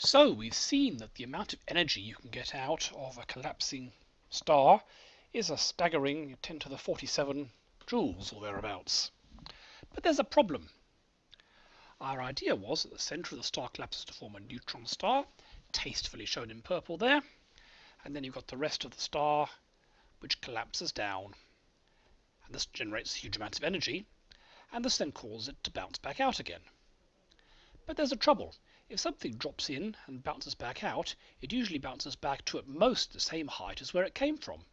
So we've seen that the amount of energy you can get out of a collapsing star is a staggering 10 to the 47 joules or thereabouts. But there's a problem. Our idea was that the centre of the star collapses to form a neutron star, tastefully shown in purple there, and then you've got the rest of the star which collapses down. And this generates a huge amounts of energy, and this then causes it to bounce back out again. But there's a trouble. If something drops in and bounces back out, it usually bounces back to at most the same height as where it came from.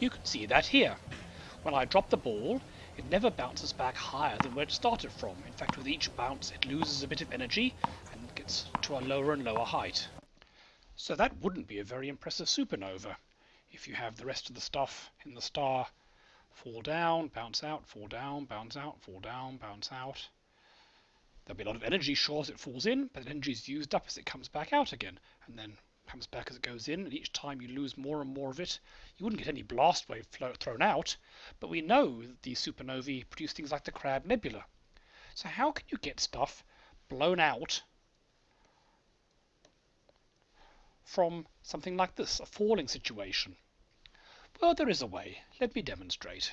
You can see that here. When I drop the ball, it never bounces back higher than where it started from. In fact, with each bounce, it loses a bit of energy and gets to a lower and lower height. So that wouldn't be a very impressive supernova if you have the rest of the stuff in the star fall down, bounce out, fall down, bounce out, fall down, bounce out. There'll be a lot of energy, sure, as it falls in, but the energy is used up as it comes back out again, and then comes back as it goes in, and each time you lose more and more of it. You wouldn't get any blast wave thrown out, but we know that these supernovae produce things like the Crab Nebula. So how can you get stuff blown out from something like this, a falling situation? Well, there is a way. Let me demonstrate.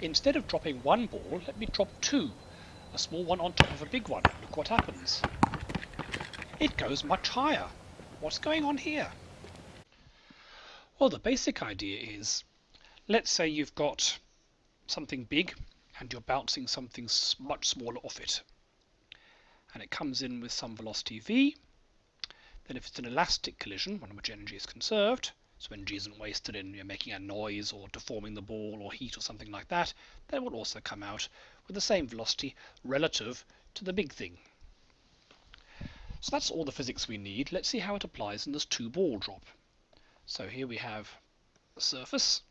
Instead of dropping one ball, let me drop two. A small one on top of a big one. Look what happens. It goes much higher. What's going on here? Well, the basic idea is, let's say you've got something big and you're bouncing something much smaller off it. And it comes in with some velocity v. Then if it's an elastic collision, one in which energy is conserved, so energy isn't wasted in you know, making a noise or deforming the ball or heat or something like that, then it will also come out with the same velocity relative to the big thing. So that's all the physics we need. Let's see how it applies in this two ball drop. So here we have the surface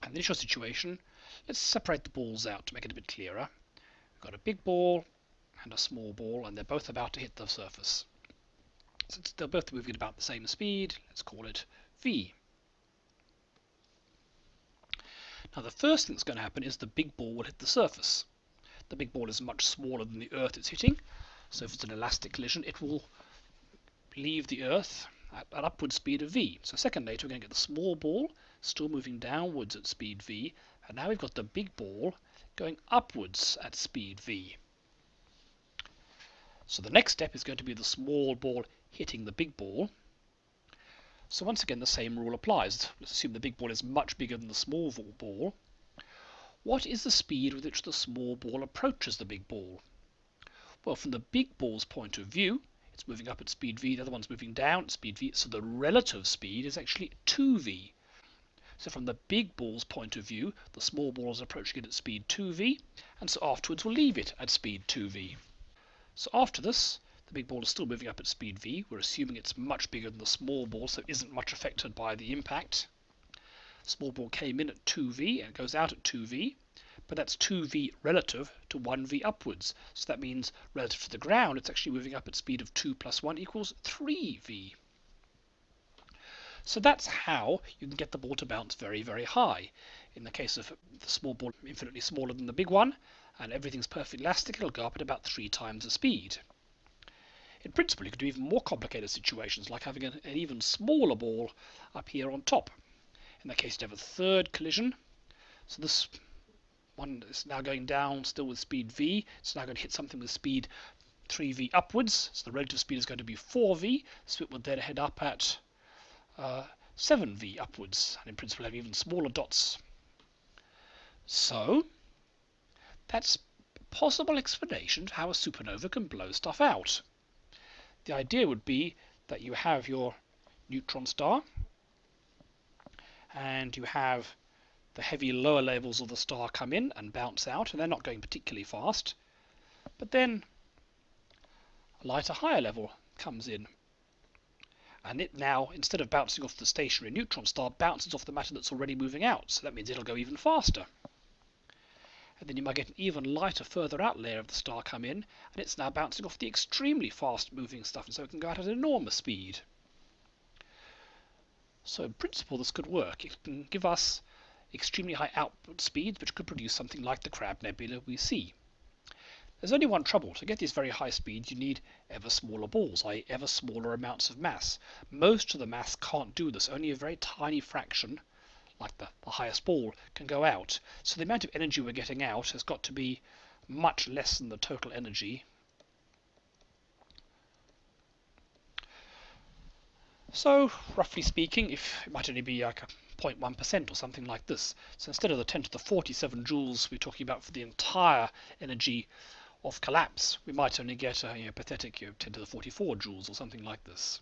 and the initial situation. Let's separate the balls out to make it a bit clearer. We've got a big ball and a small ball and they're both about to hit the surface. So they're both moving at about the same speed. Let's call it v. Now the first thing that's going to happen is the big ball will hit the surface. The big ball is much smaller than the Earth it's hitting, so if it's an elastic collision, it will leave the Earth at an upward speed of v. So second later, we're going to get the small ball still moving downwards at speed v, and now we've got the big ball going upwards at speed v. So the next step is going to be the small ball hitting the big ball. So once again, the same rule applies. Let's assume the big ball is much bigger than the small ball. What is the speed with which the small ball approaches the big ball? Well, from the big ball's point of view, it's moving up at speed v, the other one's moving down at speed v, so the relative speed is actually 2v. So from the big ball's point of view, the small ball is approaching it at speed 2v, and so afterwards we'll leave it at speed 2v. So after this, the big ball is still moving up at speed v. We're assuming it's much bigger than the small ball, so it isn't much affected by the impact. Small ball came in at 2v and goes out at 2v, but that's 2v relative to 1v upwards. So that means relative to the ground, it's actually moving up at speed of 2 plus 1 equals 3v. So that's how you can get the ball to bounce very, very high. In the case of the small ball infinitely smaller than the big one, and everything's perfectly elastic, it'll go up at about three times the speed. In principle, you could do even more complicated situations, like having an, an even smaller ball up here on top. In that case, you have a third collision. So this one is now going down still with speed v. It's now going to hit something with speed 3v upwards. So the relative speed is going to be 4v. So it would then head up at uh, 7v upwards. And in principle, have even smaller dots. So that's a possible explanation to how a supernova can blow stuff out. The idea would be that you have your neutron star and you have the heavy lower levels of the star come in and bounce out, and they're not going particularly fast. But then a lighter higher level comes in. And it now, instead of bouncing off the stationary neutron star, bounces off the matter that's already moving out. So that means it'll go even faster. And then you might get an even lighter, further out layer of the star come in, and it's now bouncing off the extremely fast moving stuff, and so it can go out at an enormous speed. So in principle, this could work. It can give us extremely high output speeds, which could produce something like the Crab Nebula we see. There's only one trouble. To get these very high speeds, you need ever smaller balls, i.e. ever smaller amounts of mass. Most of the mass can't do this. Only a very tiny fraction, like the, the highest ball, can go out. So the amount of energy we're getting out has got to be much less than the total energy. So, roughly speaking, if it might only be like a 0.1% or something like this. So instead of the 10 to the 47 joules we're talking about for the entire energy of collapse, we might only get a you know, pathetic you know, 10 to the 44 joules or something like this.